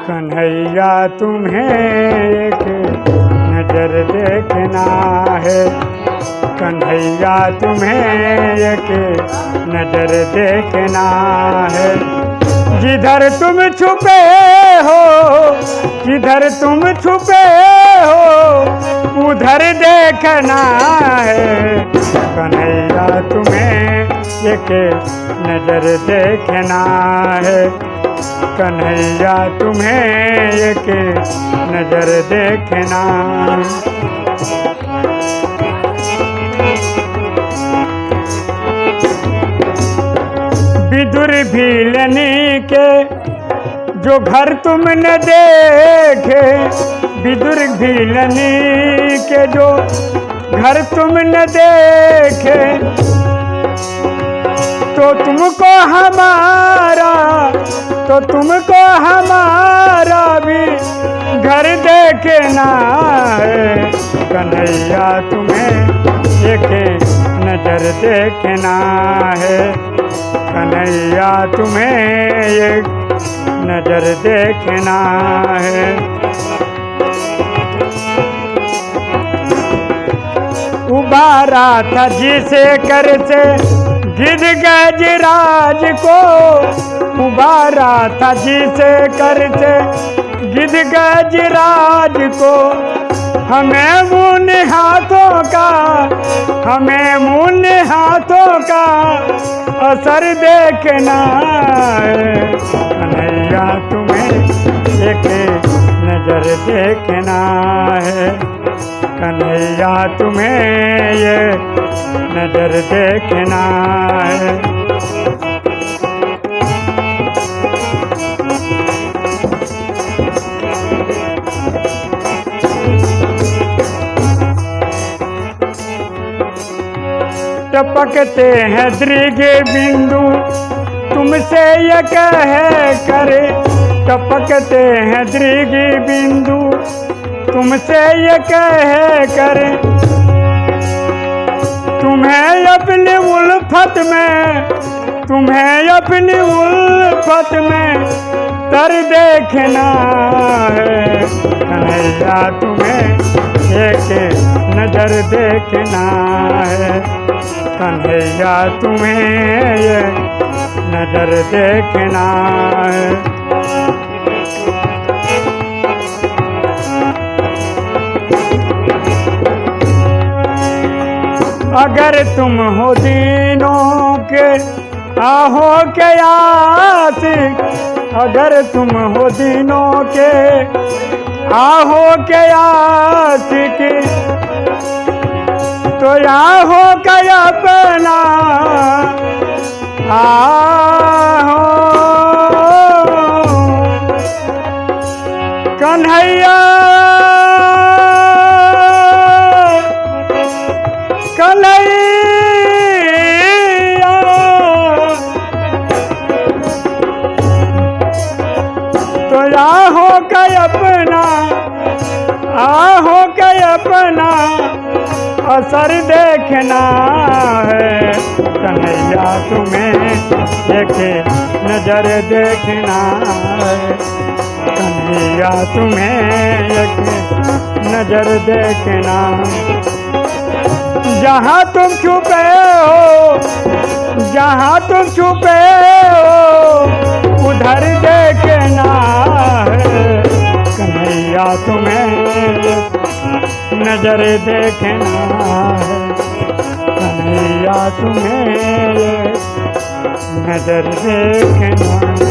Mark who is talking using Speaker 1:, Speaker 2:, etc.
Speaker 1: कन्हैया, तुम्हें एक नज़र देखना है। कन्हैया, तुम्हें एक नज़र देखना है। जिधर तुम छुपे हो, जिधर तुम छुपे हो, उधर देखना है। कन्हैया, तुम्हें एक नज़र देखना है। कन्हैया, तुम्हें एक नज़र देखना। विदुर भीलनी के जो घर तुमने देखे, विदुर भीलनी के जो घर तुमने देखे तो तुमको हमारा तो तुमको हमारा भी घर देखना है। कन्हैया, तुम्हें एक नज़र देखना है। कन्हैया, तुम्हें एक नज़र देखना है। उबारा था जिसे कर से गिर गजराज को उबारा था जिसे करते गिर गजराज को हमें मुन हाथों का, हमें मुन हाथों का असर देखना कन्हैया तुम्हें एक नज़र देखना है। कन्हैया तुम्हें ये नज़र देखना है। टपकते हैं दृग बिंदु, तुमसे ये कह करे टपकते हैं दृग बिंदु तुमसे ये कह करे। तुम्हें अपनी उल्फत में, तुम्हें अपनी उल्फत में तर देखना है। कन्हैया, तुम्हें एक नज़र देखना है। कन्हैया, तुम्हें ये नज़र देखना है। अगर तुम हो दीनों के, आहो के आशिक अगर तुम हो दीनों के, आहो के आशिक तो आहो का अपना आहो आहो का अपना आहो का अपना, असर देखना है। कन्हैया तुम्हें देखे, नज़र देखना है। कन्हैया तुम्हें एक नज़र देखना जहाँ तुम छुपे हो, जहाँ तुम छुपे हो नज़र देखना है। कन्हैया तुम्हें नज़र देखना